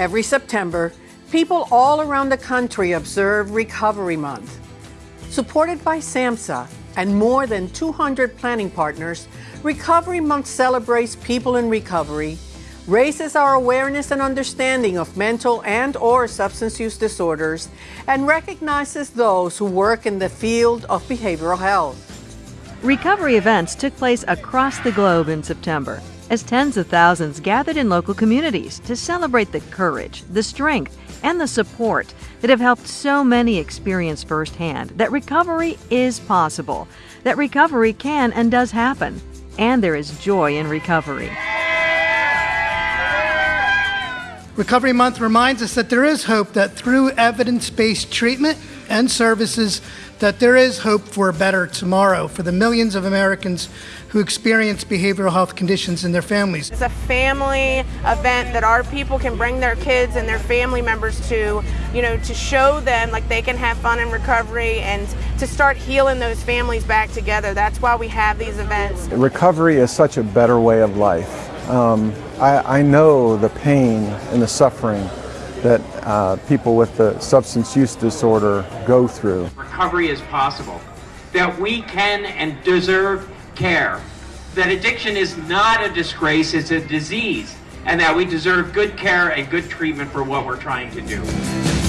Every September, people all around the country observe Recovery Month. Supported by SAMHSA and more than 200 planning partners, Recovery Month celebrates people in recovery, raises our awareness and understanding of mental and or substance use disorders, and recognizes those who work in the field of behavioral health. Recovery events took place across the globe in September as tens of thousands gathered in local communities to celebrate the courage, the strength, and the support that have helped so many experience firsthand that recovery is possible, that recovery can and does happen, and there is joy in recovery. Recovery Month reminds us that there is hope that through evidence-based treatment and services that there is hope for a better tomorrow for the millions of Americans who experience behavioral health conditions in their families. It's a family event that our people can bring their kids and their family members to, you know, to show them like they can have fun in recovery and to start healing those families back together. That's why we have these events. Recovery is such a better way of life. Um, I, I know the pain and the suffering that uh, people with the substance use disorder go through. Recovery is possible, that we can and deserve care, that addiction is not a disgrace, it's a disease, and that we deserve good care and good treatment for what we're trying to do.